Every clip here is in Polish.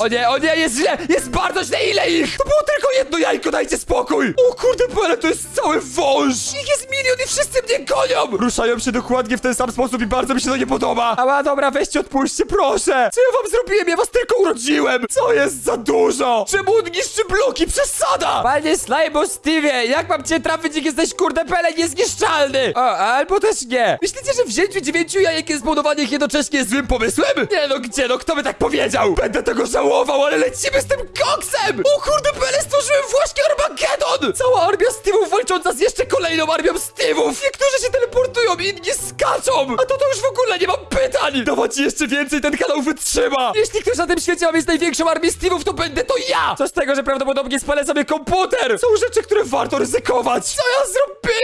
O nie, o nie, jest źle, jest bardzo źle, ile ich? To było tylko jedno jajko, dajcie spokój! O kurde, Bele, to jest cały wąż! Ich jest milion i wszyscy mnie gonią! Ruszają się dokładnie w ten sam sposób i bardzo mi się to nie podoba. Ała, dobra, weźcie, odpuśćcie, proszę! Co ja wam zrobiłem? Ja was tylko urodziłem! Co jest za dużo? Czemu on niszczy bloki? Przesada! Panie Slajbo Steve, jak mam cię trafić, jak jesteś kurde Bele niezniszczalny? O, albo też nie. Myślicie, że wzięciu dziewięciu jajek i zbudowanie ich jednocześnie jest złym pomysłem? Nie no, gdzie no, kto by tak powiedział? Będę tego żałował, ale lecimy z tym koksem! O kurde, Bele, stworzyłem właśnie Armageddon! Cała armia Steve'ów walcząca z jeszcze kolejną armią Steve'ów! Niektórzy się teleportują, inni skaczą! A to to już w ogóle nie mam pytań! Dawać jeszcze więcej, ten kanał wytrzyma! Jeśli ktoś na tym świecie ma mieć największą armię Steve'ów, to będę to ja! Co z tego, że prawdopodobnie spalę sobie komputer! Są rzeczy, które warto ryzykować! Co ja zrobiłem?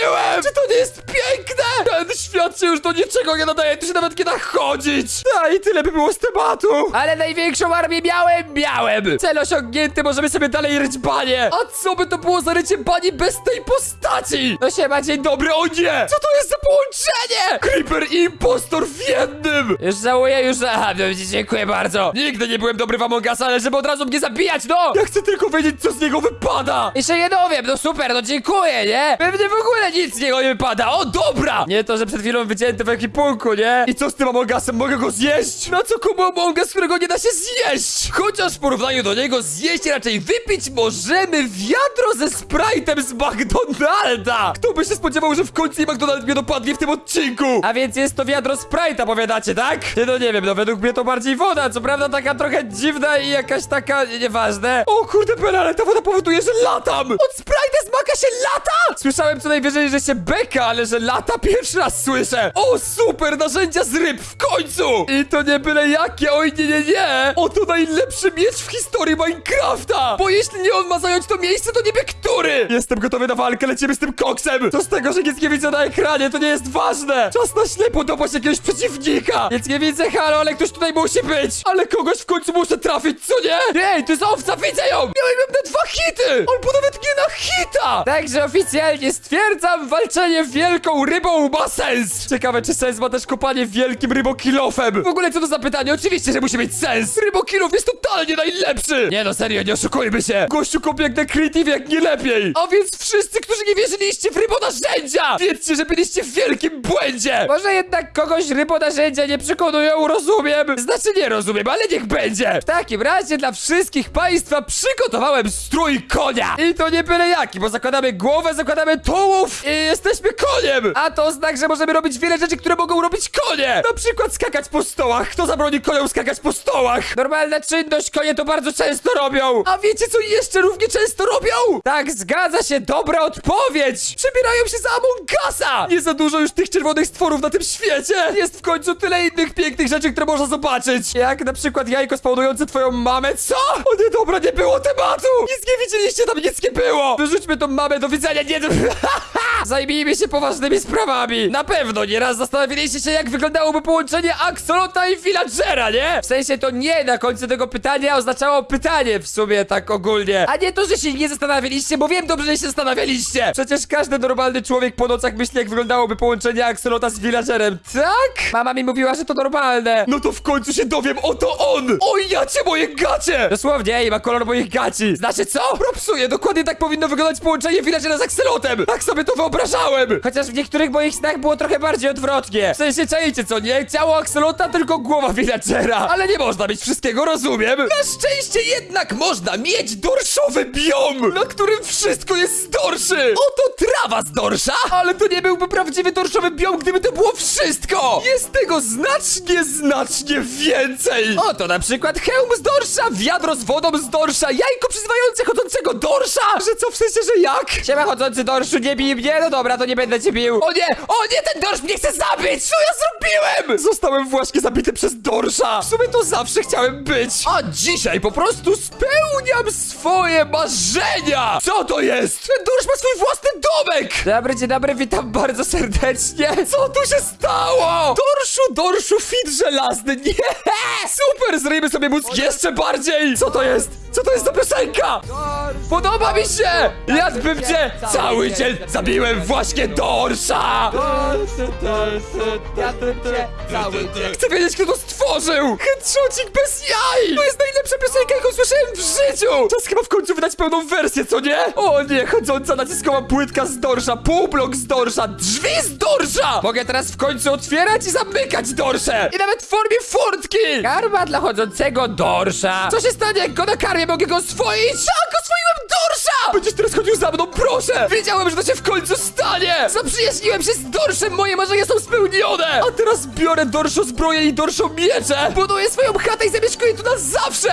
Się do niczego nie nadaje, tu się nawet nie da chodzić! A i tyle by było z tematu! Ale największą armię miałem, miałem! Cel osiągnięty, możemy sobie dalej ryć banie! A co by to było za rycie bani bez tej postaci? No siema, dzień dobry, o nie! Co to jest za połączenie? Creeper i impostor w jednym! Już żałuję, już... Aha, no, dziękuję bardzo. Nigdy nie byłem dobry w Among Us, ale żeby od razu mnie zabijać, no! Ja chcę tylko wiedzieć, co z niego wypada! Jeszcze nie dowiem, no super, no dziękuję, nie? Pewnie w ogóle nic z niego nie wypada, o dobra! Nie to, że przed chwilą wycięty w ekipunku, nie? I co z tym Among Usem, mogę go zjeść? Na co komu Among Us, którego nie da się zjeść? Chociaż w porównaniu do niego zjeść, raczej wypić możemy wiadro ze Sprite'em z McDonalda! Kto by się spodziewał, że w końcu McDonald mnie dopadnie w tym odcinku? A więc jest to wiadro Sprite'a, powiadacie, tak? Nie, no nie wiem, no według mnie to bardziej woda, co prawda taka trochę dziwna i jakaś taka, nieważne. O kurde, Bela, ale ta woda powoduje, że latam! Od Sprite'a z maka się lata? Słyszałem co najwyżej, że się beka, ale że lata pierwszy raz słyszę. O, super, narzędzia z ryb, w końcu! I to nie byle jakie, oj nie, nie, nie! Oto najlepszy miecz w historii Minecrafta! Bo jeśli nie on ma zająć to miejsce, to niby który? Jestem gotowy na walkę, lecimy z tym koksem! Co z tego, że nic nie widzę na ekranie, to nie jest ważne! Czas na ślepo dopaść jakiegoś przeciwnika! Nic nie widzę, halo, ale ktoś tutaj musi być! Ale kogoś w końcu muszę trafić, co nie? Ej, to jest owca, widzę ją! Miałem na dwa hity! Albo nawet nie na hita! Także oficjalnie stwierdzam, walczenie wielką rybą ma sens! Ciekawe, czy sens ma też kopanie wielkim rybokilofem? W ogóle co to za pytanie? Oczywiście, że musi mieć sens! Rybokilof jest totalnie najlepszy! Nie no, serio, nie oszukujmy się! Gościu kopie jak na creative, jak nie lepiej! A więc wszyscy, którzy nie wierzyliście w rybonarzędzia! Wiedzcie, że byliście w wielkim błędzie! Może jednak kogoś rybonarzędzia nie przekonują, rozumiem? Znaczy nie rozumiem, ale niech będzie! W takim razie dla wszystkich państwa przygotowałem strój konia! I to nie byle jaki, bo zakładamy głowę, zakładamy tułów i jesteśmy koniem! A to znak, że możemy robić wiele rzeczy, które mogą robić konie! Na przykład skakać po stołach! Kto zabroni koniom skakać po stołach? Normalna czynność, konie to bardzo często robią! A wiecie co jeszcze równie często robią? Tak, zgadza się, dobra odpowiedź! Przebierają się za Among Usa! Nie za dużo już tych czerwonych stworów na tym świecie! Jest w końcu tyle innych pięknych rzeczy, które można zobaczyć! Jak na przykład jajko spawnujące twoją mamę, co? O nie, dobra, nie było tematu! Nic nie widzieliście, tam nic nie było! Wyrzućmy tą mamę do widzenia, nie... Zajmijmy się poważnymi sprawami! Na pewno nieraz zastanawialiście się, jak wyglądałoby połączenie Axolota i Villagera, nie? W sensie to nie na końcu tego pytania oznaczało pytanie w sumie tak ogólnie. A nie to, że się nie zastanawialiście, bo wiem dobrze, że się zastanawialiście! Przecież każdy normalny człowiek po nocach myśli, jak wyglądałoby połączenie Axolota z Villagerem, tak? Mama mi mówiła, że to normalne. No to w końcu się dowiem, oto on! Oj, jacie moje gacie! Dosłownie, ej, ma kolor moich gaci. Znaczy co? Propsuję, dokładnie tak powinno wyglądać połączenie Villagera z Axelotem! Tak sobie to wyobrażałem! Chociaż w niektórych moich snach było trochę bardziej odwrotnie. W sensie, czajcie co, nie? Ciało Axelota, tylko głowa Villagera. Ale nie można mieć wszystkiego, rozumiem? Na szczęście jednak można mieć dorszowy biom, na którym wszystko jest z dorszy! Oto trawa z dorsza! Ale to nie byłby prawdziwy dorszowy biom, gdyby to było wszystko! Jest tego znacznie, znacznie więcej! Oto na przykład hełm z dorsza, wiadro z wodą z dorsza, jajko przyzywające chodzącego dorsza! Że co, w sensie, że jak? Siema chodzący dorszu, nie bij mnie? No dobra, to nie będę cię bił. O nie, o nie, ten dorsz mnie chce zabić! Co ja zrobiłem? Zostałem właśnie zabity przez dorsza! W sumie to zawsze chciałem być! A dzisiaj po prostu spełniam swoje marzenia! Co to jest? Ten dorsz ma swój własny domek! Dobry, dzień dobry, witam bardzo serdecznie. Co tu się stało? Dorszu, dorszu, fit żelazny, nie! Super, zryjmy sobie mózg jeszcze bardziej! Co to jest? Co to jest za piosenka? Podoba mi się! Jadłbym cię cały dzień! Zabiłem właśnie Dorsza! Dorsze, dorsze, jadłem cię cały dzień. Chcę wiedzieć, kto to stworzył! Headshotcik bez jaj! To jest najlepsza piosenka, jaką słyszałem w życiu! Czas chyba w końcu wydać pełną wersję, co nie? O nie, chodząca naciskowa płytka z dorsza, półblok z dorsza, drzwi z dorsza! Mogę teraz w końcu otwierać i zamykać dorsze! I nawet w formie furtki! Karma dla chodzącego dorsza! Co się stanie, jak go nakarmię? Mogę go oswoić? Tak, oswoiłem dorsza! Będziesz teraz chodził za mną, proszę! Wiedziałem, że to się w końcu stanie! Zaprzyjaźniłem się z dorszem, moje marzenia są spełnione! A teraz biorę dorszo zbroję i dorszo miecze! Buduję swoją chatę i zamieszkuję tu na zawsze!